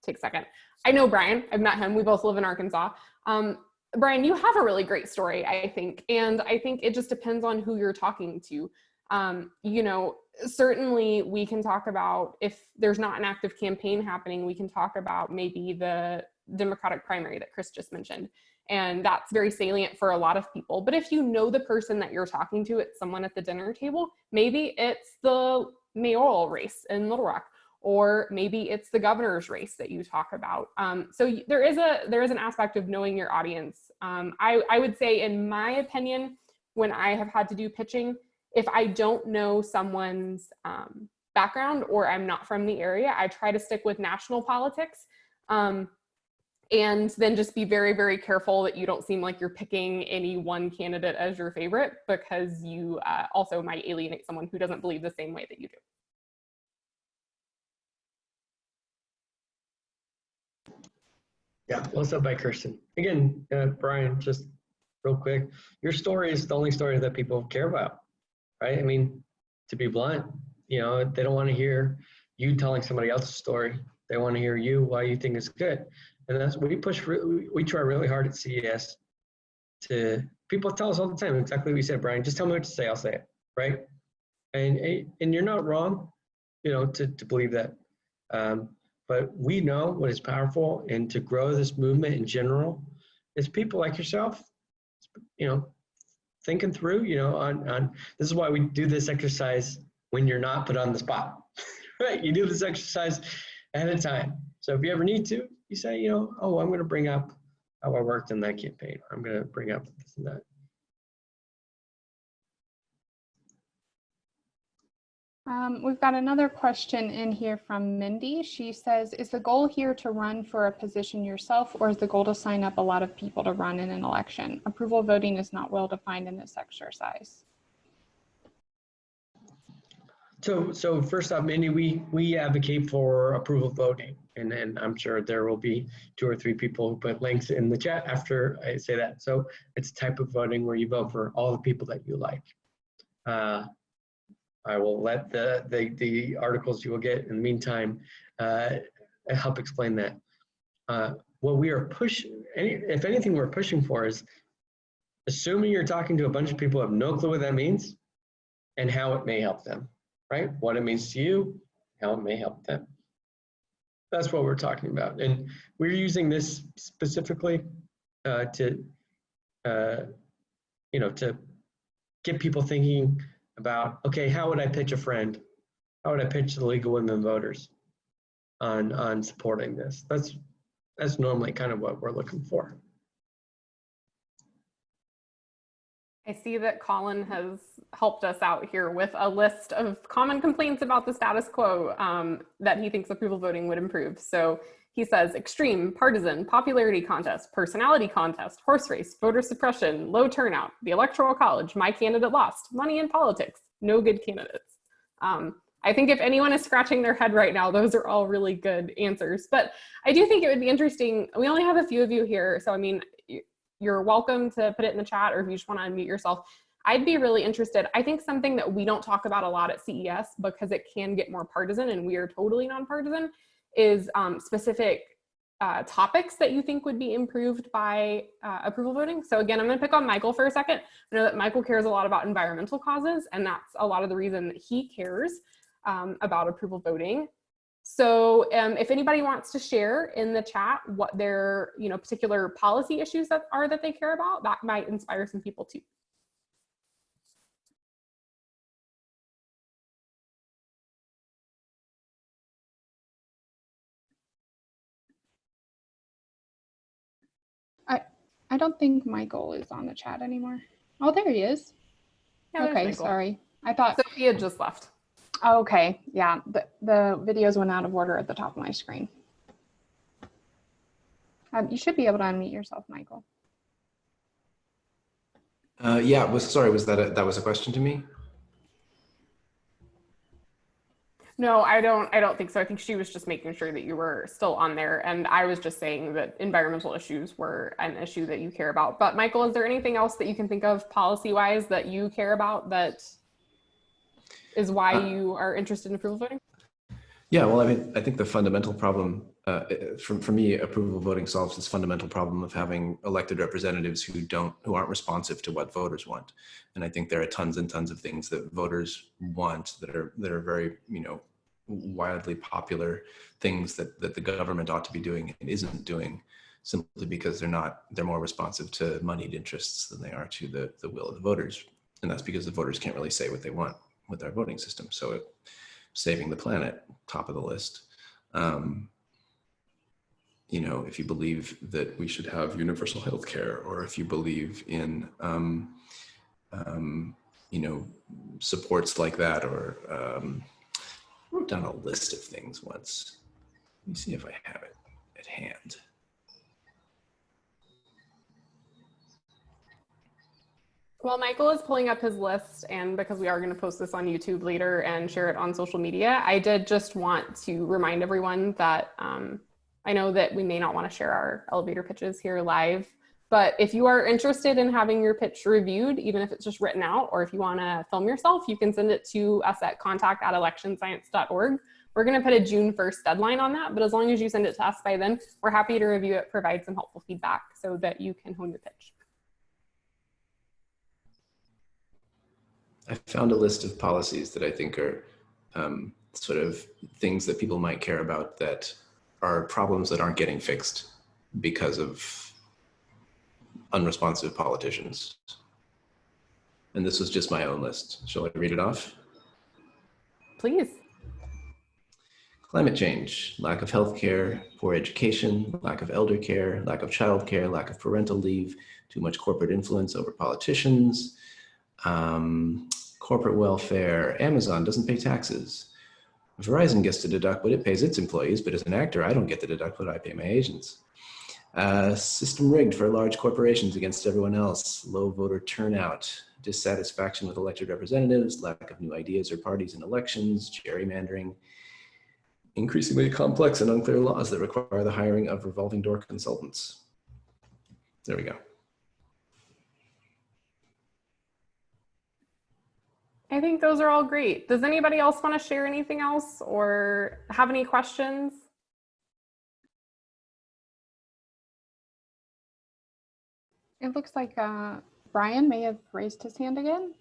take a second. I know Brian. I've met him. We both live in Arkansas. Um, Brian, you have a really great story, I think, and I think it just depends on who you're talking to. Um, you know, certainly we can talk about if there's not an active campaign happening, we can talk about maybe the Democratic primary that Chris just mentioned. And that's very salient for a lot of people. But if you know the person that you're talking to, it's someone at the dinner table, maybe it's the mayoral race in Little Rock, or maybe it's the governor's race that you talk about. Um, so there is a there is an aspect of knowing your audience. Um, I, I would say, in my opinion, when I have had to do pitching, if I don't know someone's um, background or I'm not from the area, I try to stick with national politics. Um, and then just be very, very careful that you don't seem like you're picking any one candidate as your favorite because you uh, also might alienate someone who doesn't believe the same way that you do. Yeah, said by Kirsten. Again, uh, Brian, just real quick, your story is the only story that people care about, right? I mean, to be blunt, you know, they don't want to hear you telling somebody else's story. They want to hear you why you think it's good. And that's we push. re- We try really hard at CES to people tell us all the time exactly what you said, Brian. Just tell me what to say. I'll say it, right? And and you're not wrong, you know, to to believe that. Um, but we know what is powerful, and to grow this movement in general, is people like yourself, you know, thinking through, you know, on on. This is why we do this exercise when you're not put on the spot, [laughs] right? You do this exercise ahead of time. So if you ever need to, you say, you know, oh, I'm going to bring up how I worked in that campaign. I'm going to bring up this and that. Um, we've got another question in here from Mindy. She says, is the goal here to run for a position yourself or is the goal to sign up a lot of people to run in an election? Approval voting is not well defined in this exercise. So, so first off, Mindy, we we advocate for approval voting, and then I'm sure there will be two or three people who put links in the chat after I say that. So it's type of voting where you vote for all the people that you like. Uh, I will let the, the the articles you will get in the meantime uh, help explain that. Uh, what we are pushing, any, if anything, we're pushing for is assuming you're talking to a bunch of people who have no clue what that means and how it may help them right? What it means to you, how it may help them. That's what we're talking about. And we're using this specifically uh, to, uh, you know, to get people thinking about, okay, how would I pitch a friend? How would I pitch the League of Women Voters on, on supporting this? That's, that's normally kind of what we're looking for. I see that Colin has helped us out here with a list of common complaints about the status quo um, that he thinks approval voting would improve. So he says extreme, partisan, popularity contest, personality contest, horse race, voter suppression, low turnout, the electoral college, my candidate lost, money in politics, no good candidates. Um, I think if anyone is scratching their head right now, those are all really good answers. But I do think it would be interesting. We only have a few of you here. So, I mean, you're welcome to put it in the chat or if you just want to unmute yourself. I'd be really interested. I think something that we don't talk about a lot at CES because it can get more partisan and we are totally nonpartisan is um, specific uh, topics that you think would be improved by uh, approval voting. So again, I'm gonna pick on Michael for a second. I know that Michael cares a lot about environmental causes and that's a lot of the reason that he cares um, about approval voting. So um, if anybody wants to share in the chat what their you know particular policy issues that are that they care about, that might inspire some people too. I I don't think Michael is on the chat anymore. Oh, there he is. Yeah, okay, sorry. I thought Sophia just left. Oh, Okay, yeah, the, the videos went out of order at the top of my screen. Um, you should be able to unmute yourself, Michael. Uh, yeah, was sorry, was that a, that was a question to me? No, I don't. I don't think so. I think she was just making sure that you were still on there, and I was just saying that environmental issues were an issue that you care about. But Michael, is there anything else that you can think of policy-wise that you care about that is why Uh, you are interested in approval voting? Yeah, well, I mean, I think the fundamental problem, uh, for, for me, approval voting solves this fundamental problem of having elected representatives who don't, who aren't responsive to what voters want. And I think there are tons and tons of things that voters want that are, that are very, you know, wildly popular things that, that the government ought to be doing and isn't doing simply because they're not, they're more responsive to moneyed interests than they are to the, the will of the voters. And that's because the voters can't really say what they want with our voting system. So it, saving the planet, top of the list. Um, you know, if you believe that we should have universal health care, or if you believe in, um, um, you know, supports like that, or um, I wrote down a list of things once. Let me see if I have it at hand. Well, Michael is pulling up his list, and because we are going to post this on YouTube later and share it on social media, I did just want to remind everyone that um, I know that we may not want to share our elevator pitches here live, but if you are interested in having your pitch reviewed, even if it's just written out, or if you want to film yourself, you can send it to us at contact at electionscience.org. We're going to put a June 1st deadline on that, but as long as you send it to us by then, we're happy to review it, provide some helpful feedback so that you can hone your pitch. I found a list of policies that I think are um, sort of things that people might care about that are problems that aren't getting fixed because of unresponsive politicians. And this was just my own list. Shall I read it off? Please. Climate change, lack of health care, poor education, lack of elder care, lack of childcare, lack of parental leave, too much corporate influence over politicians, um, corporate welfare, Amazon doesn't pay taxes. Verizon gets to deduct what it pays its employees, but as an actor, I don't get to deduct what I pay my agents. Uh, system rigged for large corporations against everyone else, low voter turnout, dissatisfaction with elected representatives, lack of new ideas or parties in elections, gerrymandering, increasingly complex and unclear laws that require the hiring of revolving door consultants. There we go. I think those are all great. Does anybody else want to share anything else or have any questions? It looks like uh, Brian may have raised his hand again.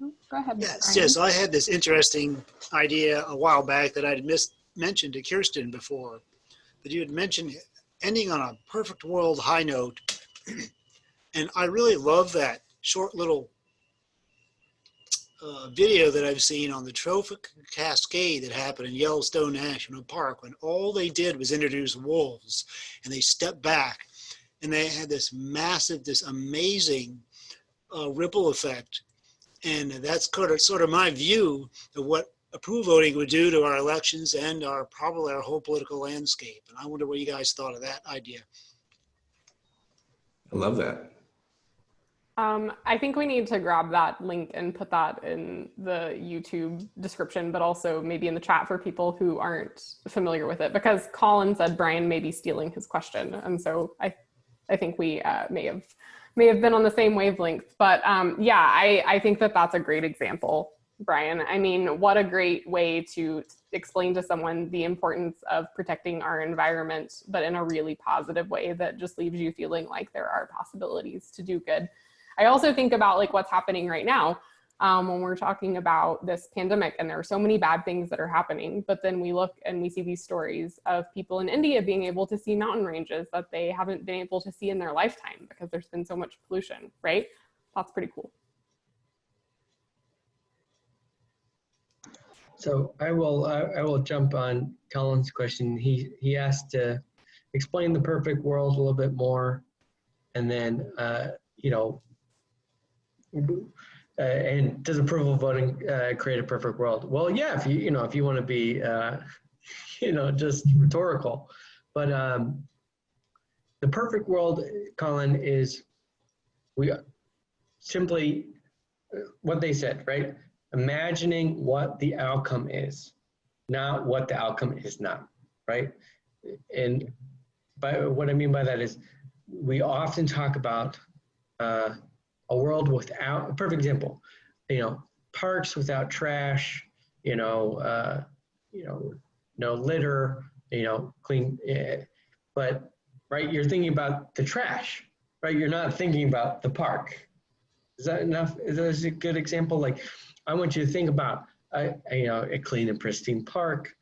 Oh, Go ahead. Yes, Brian. yes, I had this interesting idea a while back that I'd missed, mentioned to Kirsten before. That you had mentioned ending on a perfect world high note. And I really love that short little uh, video that I've seen on the trophic cascade that happened in Yellowstone National Park when all they did was introduce wolves and they stepped back and they had this massive, this amazing uh, ripple effect. And that's sort of, sort of my view of what approval voting would do to our elections and our probably our whole political landscape. And I wonder what you guys thought of that idea. I love that. Um, I think we need to grab that link and put that in the YouTube description, but also maybe in the chat for people who aren't familiar with it, because Colin said Brian may be stealing his question, and so I, I think we uh, may have may have been on the same wavelength. But um, yeah, I I think that that's a great example, Brian. I mean, what a great way to explain to someone the importance of protecting our environment, but in a really positive way that just leaves you feeling like there are possibilities to do good. I also think about like what's happening right now um, when we're talking about this pandemic and there are so many bad things that are happening, but then we look and we see these stories of people in India being able to see mountain ranges that they haven't been able to see in their lifetime because there's been so much pollution, right? That's pretty cool. So I will, I I will jump on Colin's question. He, he asked to explain the perfect world a little bit more. And then, uh, you know, uh, and does approval voting uh, create a perfect world? Well, yeah, if you, you know, if you want to be, uh, [laughs] you know, just rhetorical. But um, the perfect world, Colin, is we simply uh, what they said, right? imagining what the outcome is, not what the outcome is not, right? And by what I mean by that is we often talk about uh, a world without a perfect example, you know, parks without trash, you know, uh, you know, no litter, you know, clean. eh, but right, you're thinking about the trash, right? You're not thinking about the park. Is that enough? Is that a good example? Like, I want you to think about a, a, you know a clean and pristine park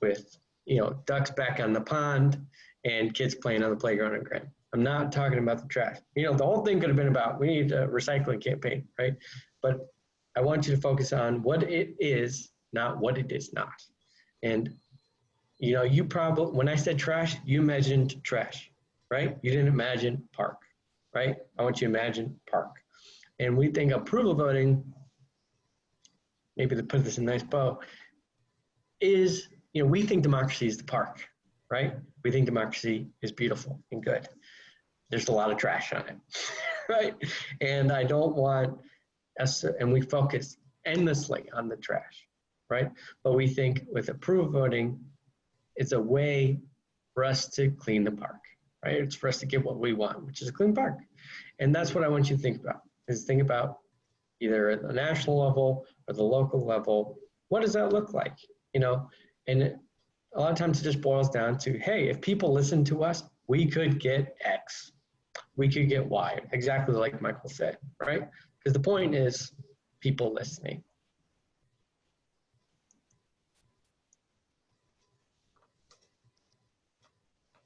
with you know ducks back on the pond and kids playing on the playground and grand. I'm not talking about the trash. You know, the whole thing could have been about we need a recycling campaign, right? But I want you to focus on what it is, not what it is not. And you know, you probably when I said trash, you imagined trash, right? You didn't imagine park, right? I want you to imagine park. And we think approval voting, maybe to put this in a nice bow, is, you know, we think democracy is the park, right? We think democracy is beautiful and good. There's a lot of trash on it, [laughs] right? And I don't want us, and we focus endlessly on the trash, right? But we think with approval voting, it's a way for us to clean the park, right? It's for us to get what we want, which is a clean park. And that's what I want you to think about, is think about either at the national level or the local level, what does that look like? You know, and it, a lot of times it just boils down to, hey, if people listen to us, we could get X, we could get Y, exactly like Michael said, right? Because the point is people listening.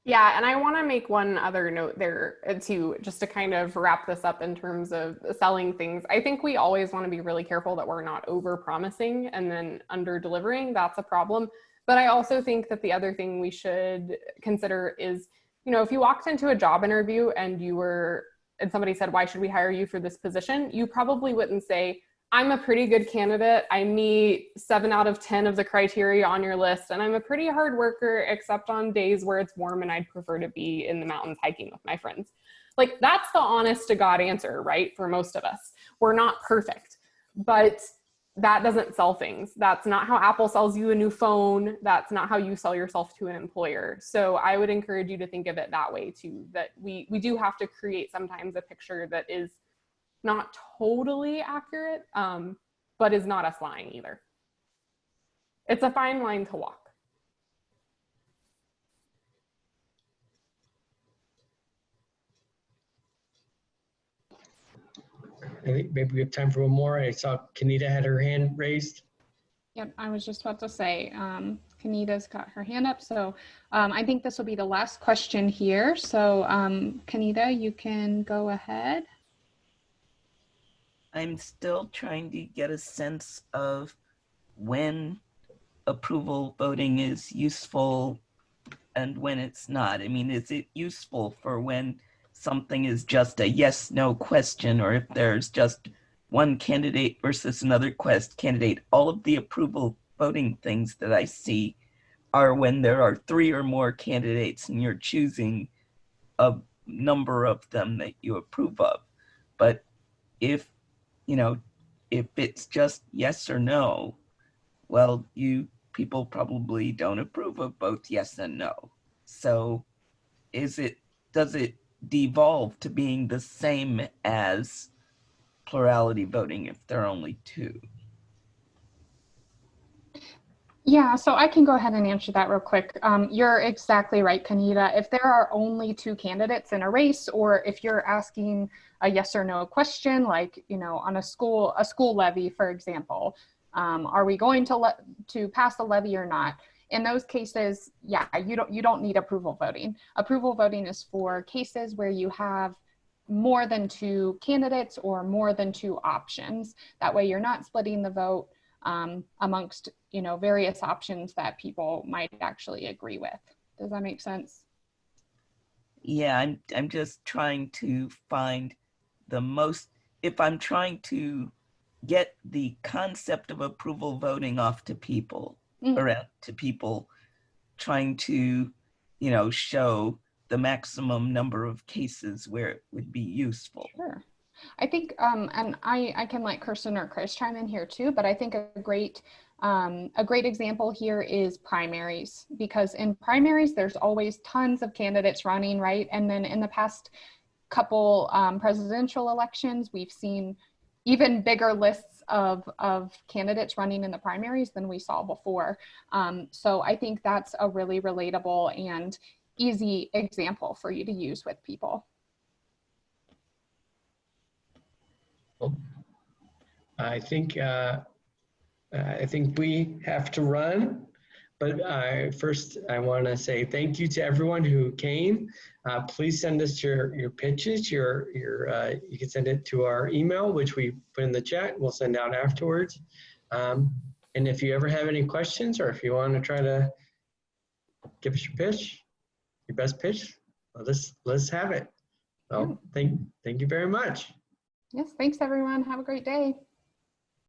Yeah, and I want to make one other note there uh, too, just to kind of wrap this up in terms of selling things. I think we always want to be really careful that we're not over promising and then under delivering. That's a problem. But I also think that the other thing we should consider is, you know, if you walked into a job interview and you were, and somebody said, why should we hire you for this position? You probably wouldn't say, I'm a pretty good candidate. I meet seven out of 10 of the criteria on your list, and I'm a pretty hard worker, except on days where it's warm and I'd prefer to be in the mountains hiking with my friends. Like, that's the honest to God answer, right? For most of us. We're not perfect, but that doesn't sell things. That's not how Apple sells you a new phone. That's not how you sell yourself to an employer. So I would encourage you to think of it that way too, that we, we do have to create sometimes a picture that is not totally accurate, um, but is not us lying either. It's a fine line to walk. I think maybe we have time for one more. I saw Kanita had her hand raised. Yep, I was just about to say, um, Kanita's got her hand up, so um, I think this will be the last question here. So um, Kanita, you can go ahead. I'm still trying to get a sense of when approval voting is useful and when it's not. I mean, is it useful for when something is just a yes no question or if there's just one candidate versus another quest candidate? All of the approval voting things that I see are when there are three or more candidates and you're choosing a number of them that you approve of. But if you know, if it's just yes or no, well, you people probably don't approve of both yes and no. So is it, does it devolve to being the same as plurality voting if there are only two? Yeah, so I can go ahead and answer that real quick. Um, you're exactly right, Kanita. If there are only two candidates in a race, or if you're asking a yes or no question, like you know, on a school a school levy, for example, um, are we going to let to pass the levy or not? In those cases, yeah, you don't you don't need approval voting. Approval voting is for cases where you have more than two candidates or more than two options. That way, you're not splitting the vote um, amongst you know various options that people might actually agree with. Does that make sense? Yeah, I'm I'm just trying to find the most if I'm trying to get the concept of approval voting off to people Mm. around to people trying to, you know, show the maximum number of cases where it would be useful. Sure. I think, um, and I, I can let Kirsten or Chris chime in here too, but I think a great, um, a great example here is primaries because in primaries, there's always tons of candidates running, right? And then in the past couple um, presidential elections, we've seen even bigger lists of, of candidates running in the primaries than we saw before. Um, so I think that's a really relatable and easy example for you to use with people. I think uh, I think we have to run, but I first I want to say thank you to everyone who came. Uh, please send us your your pitches. Your your uh, you can send it to our email, which we put in the chat. We'll send out afterwards. Um, and if you ever have any questions, or if you want to try to give us your pitch, your best pitch, let's let's have it. So thank thank you very much. Yes, thanks everyone. Have a great day.